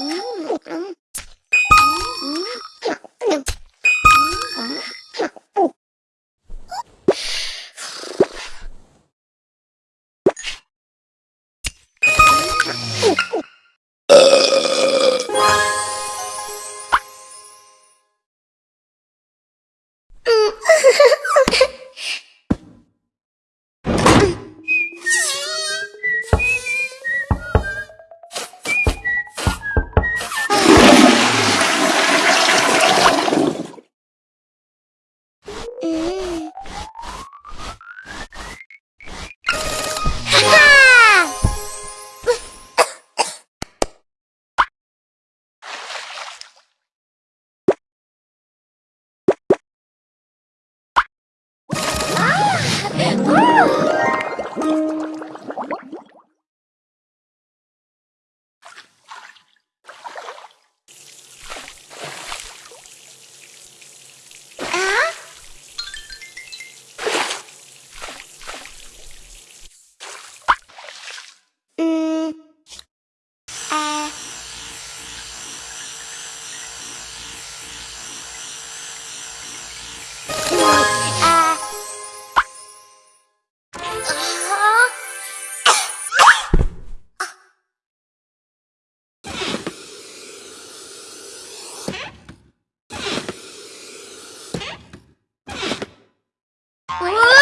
Ooh. Bye.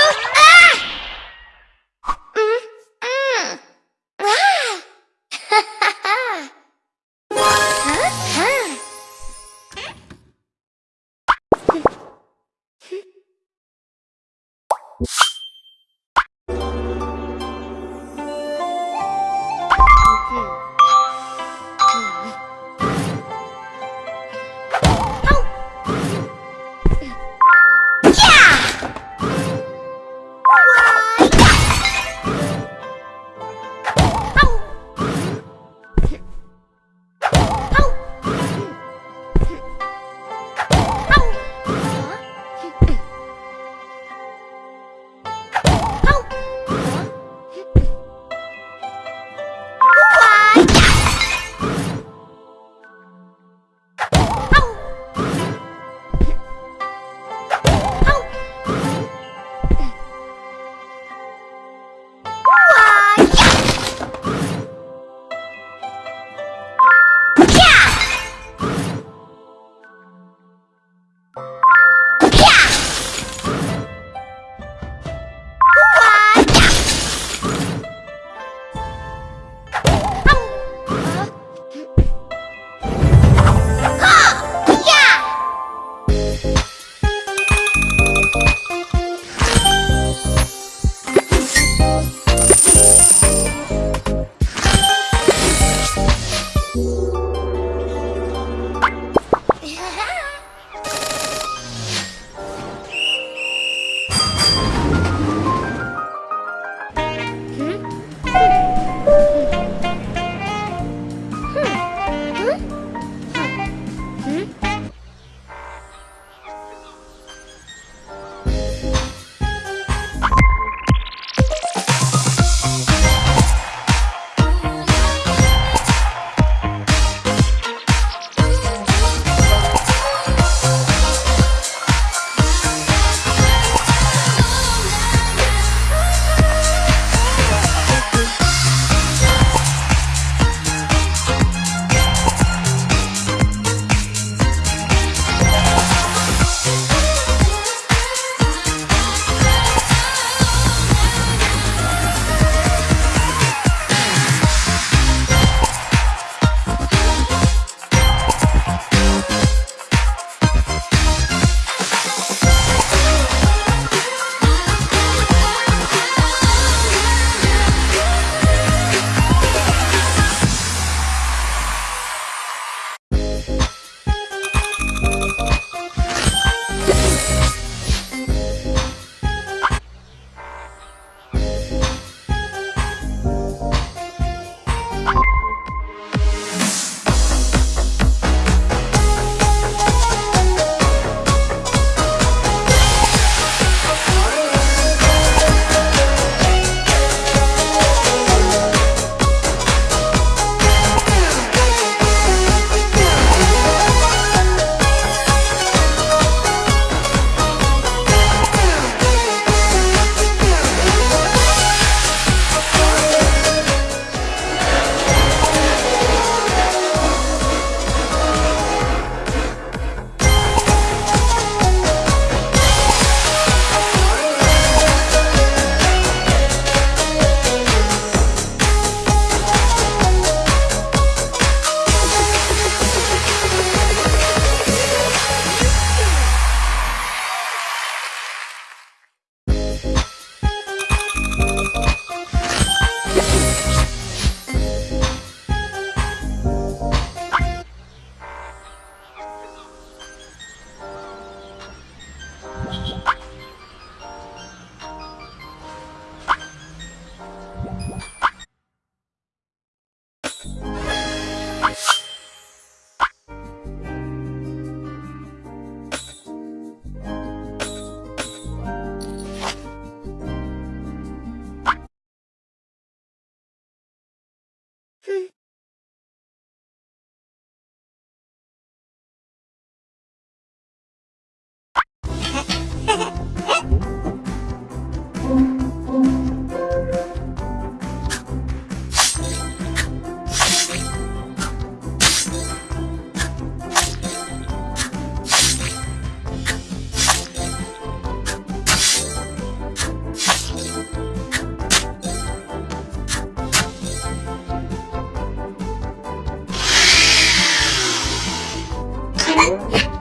Bye.